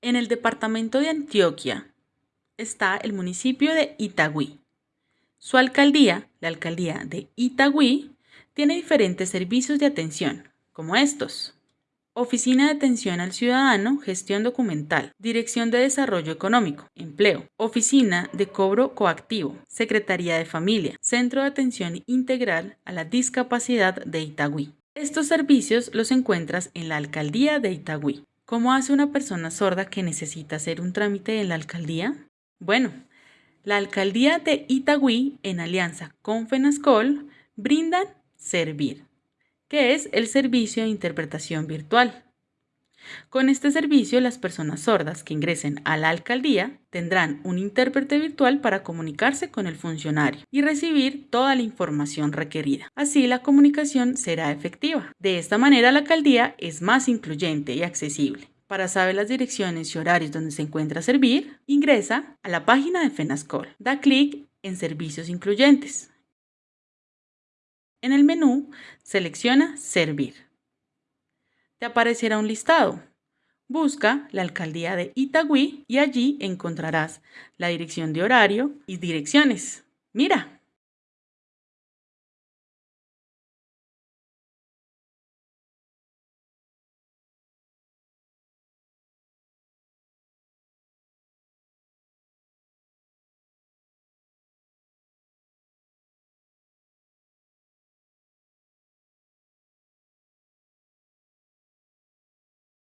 En el departamento de Antioquia está el municipio de Itagüí. Su alcaldía, la alcaldía de Itagüí, tiene diferentes servicios de atención, como estos. Oficina de Atención al Ciudadano, Gestión Documental, Dirección de Desarrollo Económico, Empleo, Oficina de Cobro Coactivo, Secretaría de Familia, Centro de Atención Integral a la Discapacidad de Itagüí. Estos servicios los encuentras en la Alcaldía de Itagüí. ¿Cómo hace una persona sorda que necesita hacer un trámite en la alcaldía? Bueno, la Alcaldía de Itagüí, en alianza con FENASCOL, brindan Servir que es el servicio de interpretación virtual. Con este servicio, las personas sordas que ingresen a la alcaldía tendrán un intérprete virtual para comunicarse con el funcionario y recibir toda la información requerida. Así, la comunicación será efectiva. De esta manera, la alcaldía es más incluyente y accesible. Para saber las direcciones y horarios donde se encuentra Servir, ingresa a la página de FENASCOL. Da clic en Servicios Incluyentes. En el menú, selecciona Servir. Te aparecerá un listado. Busca la alcaldía de Itagüí y allí encontrarás la dirección de horario y direcciones. Mira,